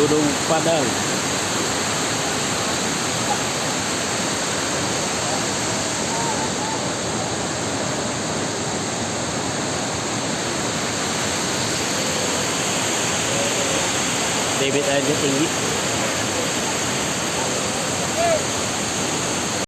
Gunung Padang debit airnya tinggi